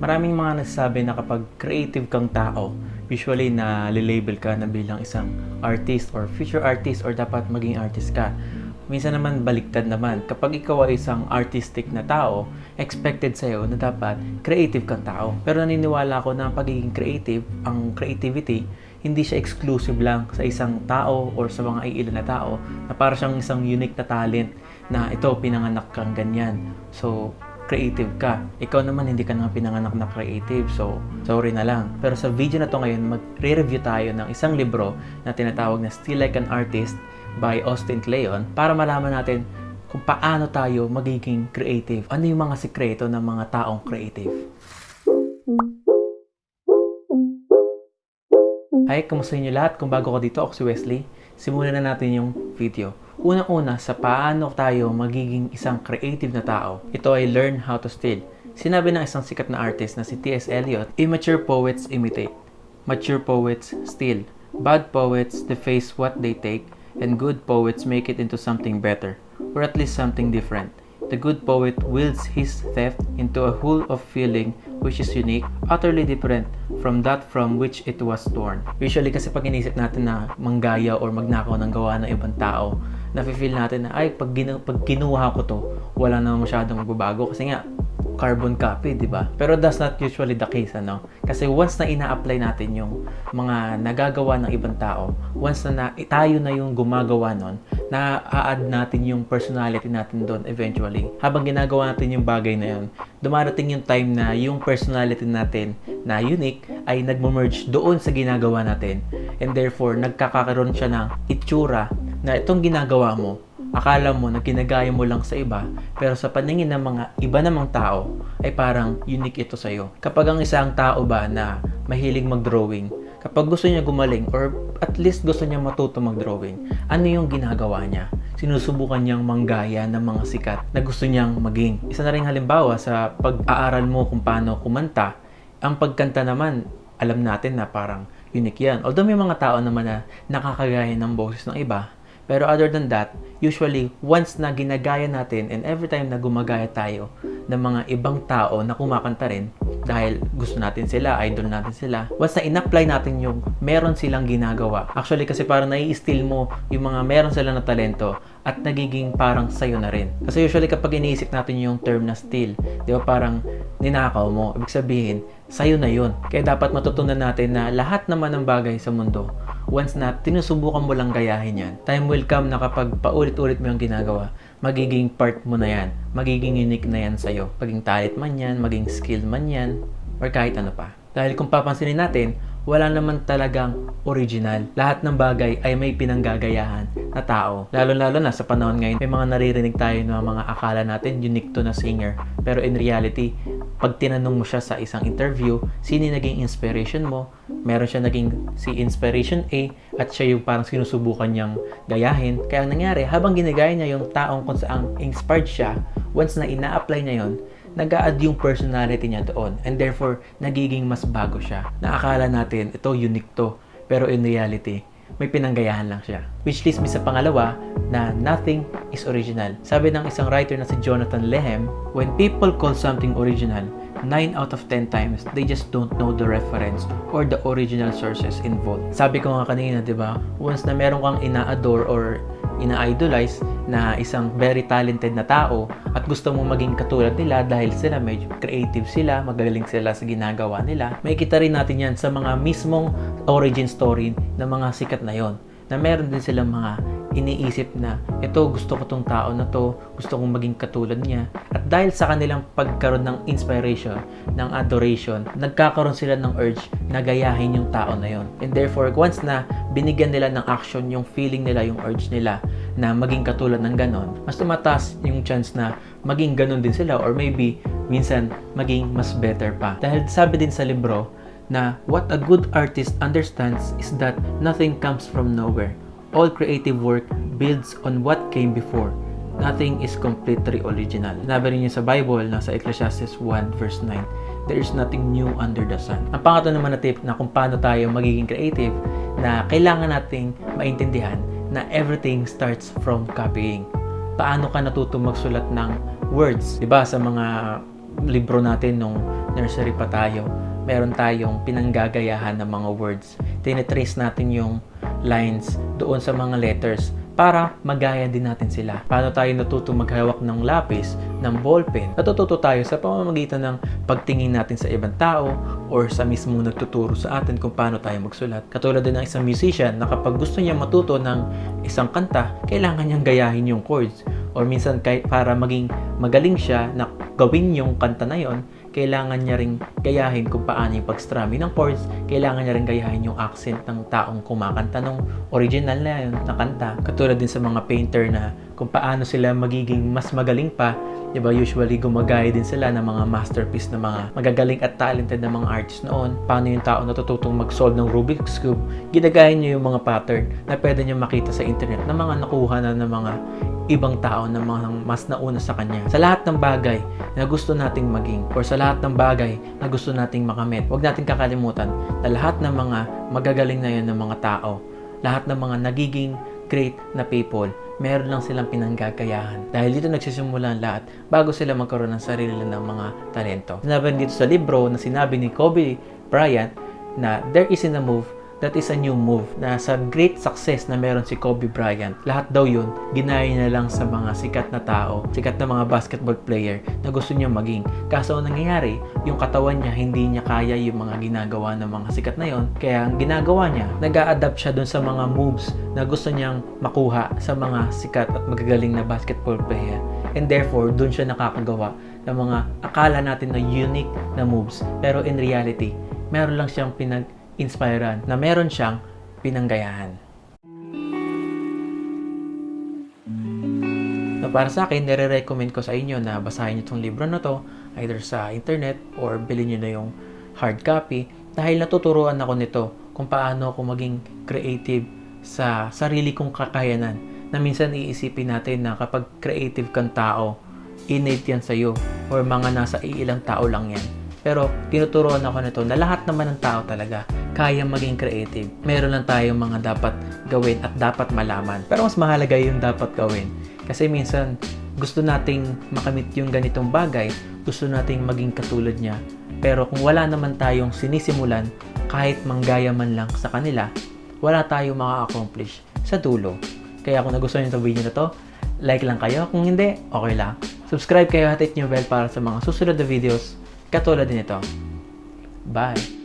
Maraming mga nagsasabi na kapag creative kang tao, usually na label ka na bilang isang artist or future artist or dapat maging artist ka. Minsan naman baliktad naman. Kapag ikaw ay isang artistic na tao, expected sa'yo na dapat creative kang tao. Pero naniniwala ako na pagiging creative, ang creativity, hindi siya exclusive lang sa isang tao or sa mga iilan na tao na para siyang isang unique na talent na ito, pinanganak kang ganyan. So, creative ka. Ikaw naman hindi ka naman pinanganak na creative. So, sorry na lang. Pero sa video na to ngayon, magre-review tayo ng isang libro na tinatawag na Still Like an Artist by Austin Kleon para malaman natin kung paano tayo magiging creative. Ano yung mga sikreto ng mga taong creative? Hi, kamusta niyo lahat? Kung bago ka dito, ako si Wesley. Simulan na natin yung video. Unang-una, sa paano tayo magiging isang creative na tao. Ito ay learn how to steal. Sinabi ng isang sikat na artist na si T.S. Eliot, Immature poets imitate. Mature poets steal. Bad poets deface what they take and good poets make it into something better, or at least something different. The good poet wields his theft into a whole of feeling which is unique, utterly different from that from which it was torn. Usually kasi pag inisip natin na manggaya or magnakaw ng gawa ng ibang tao, nafe-feel natin na ay pag, ginu- pag kinuha ko to, wala na masyadong magbabago kasi nga carbon copy, di ba? Pero that's not usually the case, ano? Kasi once na ina-apply natin yung mga nagagawa ng ibang tao, once na, na tayo na yung gumagawa nun, na add natin yung personality natin doon eventually. Habang ginagawa natin yung bagay na yun, dumarating yung time na yung personality natin na unique ay nagmo-merge doon sa ginagawa natin. And therefore, nagkakaroon siya ng itsura na itong ginagawa mo akala mo na ginagaya mo lang sa iba, pero sa paningin ng mga iba namang tao, ay parang unique ito sa'yo. Kapag ang isang tao ba na mahilig mag-drawing, kapag gusto niya gumaling or at least gusto niya matuto mag-drawing, ano yung ginagawa niya? Sinusubukan niyang manggaya ng mga sikat na gusto niyang maging. Isa na rin halimbawa sa pag-aaral mo kung paano kumanta, ang pagkanta naman, alam natin na parang unique yan. Although may mga tao naman na nakakagaya ng boses ng iba, pero other than that, usually, once na ginagaya natin and every time na gumagaya tayo ng mga ibang tao na kumakanta rin, dahil gusto natin sila, idol natin sila, na in-apply natin yung meron silang ginagawa, actually kasi parang nai-steal mo yung mga meron sila na talento at nagiging parang sayo na rin. Kasi usually kapag iniisip natin yung term na steal, di ba parang ninakaw mo, ibig sabihin, sayo na yun. Kaya dapat matutunan natin na lahat naman ng bagay sa mundo, once na tinusubukan mo lang gayahin yan, time will come na kapag paulit-ulit mo yung ginagawa, magiging part mo na yan, magiging unique na yan sa'yo. Maging talent man yan, maging skill man yan, or kahit ano pa. Dahil kung papansinin natin, wala naman talagang original. Lahat ng bagay ay may pinanggagayahan na tao. Lalo-lalo na sa panahon ngayon, may mga naririnig tayo ng mga akala natin unique to na singer. Pero in reality, pag tinanong mo siya sa isang interview, sino naging inspiration mo, meron siya naging si inspiration A at siya yung parang sinusubukan niyang gayahin. Kaya ang nangyari, habang ginagaya niya yung taong kung saan inspired siya, once na ina-apply niya yon nag add yung personality niya doon and therefore nagiging mas bago siya. Naakala natin ito unique to pero in reality may pinanggayahan lang siya. Which leads me sa pangalawa na nothing is original. Sabi ng isang writer na si Jonathan Lehem, when people call something original, 9 out of 10 times, they just don't know the reference or the original sources involved. Sabi ko nga kanina, di ba, once na meron kang ina-adore or ina-idolize na isang very talented na tao at gusto mo maging katulad nila dahil sila medyo creative sila, magaling sila sa ginagawa nila, may kita rin natin yan sa mga mismong origin story ng mga sikat na yon na meron din silang mga iniisip na ito gusto ko tong tao na to, gusto kong maging katulad niya. At dahil sa kanilang pagkaroon ng inspiration, ng adoration, nagkakaroon sila ng urge na gayahin yung tao na yon. And therefore, once na binigyan nila ng action yung feeling nila, yung urge nila na maging katulad ng ganon, mas tumataas yung chance na maging ganon din sila or maybe minsan maging mas better pa. Dahil sabi din sa libro, na what a good artist understands is that nothing comes from nowhere. All creative work builds on what came before. Nothing is completely original. Sinabi rin sa Bible, nasa Ecclesiastes 1 verse 9, There is nothing new under the sun. Ang pangatlo naman na tip na kung paano tayo magiging creative na kailangan nating maintindihan na everything starts from copying. Paano ka natuto magsulat ng words? 'Di ba sa mga libro natin nung nursery pa tayo, meron tayong pinanggagayahan ng mga words. Tinitrace natin yung lines doon sa mga letters para magaya din natin sila. Paano tayo natuto maghawak ng lapis, ng ballpen? Natututo tayo sa pamamagitan ng pagtingin natin sa ibang tao or sa mismo nagtuturo sa atin kung paano tayo magsulat. Katulad din ng isang musician na kapag gusto niya matuto ng isang kanta, kailangan niyang gayahin yung chords. Or minsan kahit para maging magaling siya na gawin yung kanta na yon, kailangan niya ring gayahin kung paano yung pag-strumming ng chords, kailangan niya ring gayahin yung accent ng taong kumakanta ng original na yun na kanta. Katulad din sa mga painter na kung paano sila magiging mas magaling pa, 'di ba? Usually gumagaya din sila ng mga masterpiece na mga magagaling at talented na mga artists noon. Paano yung tao natututong mag-solve ng Rubik's Cube, ginagaya niya yung mga pattern na pwede niya makita sa internet na mga nakuha na ng mga ibang tao na mga mas nauna sa kanya. Sa lahat ng bagay na gusto nating maging or sa lahat ng bagay na gusto nating makamit, huwag nating kakalimutan na lahat ng mga magagaling na yun ng mga tao, lahat ng mga nagiging great na people, meron lang silang pinanggagayahan. Dahil dito nagsisimula ang lahat bago sila magkaroon ng sarili ng mga talento. Sinabi dito sa libro na sinabi ni Kobe Bryant na there isn't a move that is a new move na sa great success na meron si Kobe Bryant. Lahat daw yun, ginaya niya lang sa mga sikat na tao, sikat na mga basketball player na gusto niya maging. Kaso ang nangyayari, yung katawan niya hindi niya kaya yung mga ginagawa ng mga sikat na yon. Kaya ang ginagawa niya, nag adapt siya dun sa mga moves na gusto niyang makuha sa mga sikat at magagaling na basketball player. And therefore, dun siya nakakagawa ng mga akala natin na unique na moves. Pero in reality, meron lang siyang pinag inspiran na meron siyang pinanggayahan. Na para sa akin, nire-recommend ko sa inyo na basahin niyo itong libro na to either sa internet or bilhin niyo na yung hard copy dahil natuturuan ako nito kung paano ako maging creative sa sarili kong kakayanan na minsan iisipin natin na kapag creative kang tao, innate yan sa'yo or mga nasa iilang tao lang yan. Pero tinuturuan ako nito na lahat naman ng tao talaga kaya maging creative. Meron lang tayong mga dapat gawin at dapat malaman. Pero mas mahalaga yung dapat gawin. Kasi minsan gusto nating makamit yung ganitong bagay, gusto nating maging katulad niya. Pero kung wala naman tayong sinisimulan, kahit manggaya man lang sa kanila, wala tayong maka-accomplish sa dulo. Kaya kung nagustuhan niyo itong video na to, like lang kayo. Kung hindi, okay lang. Subscribe kayo at hit nyo bell para sa mga susunod na videos katulad nito. Bye!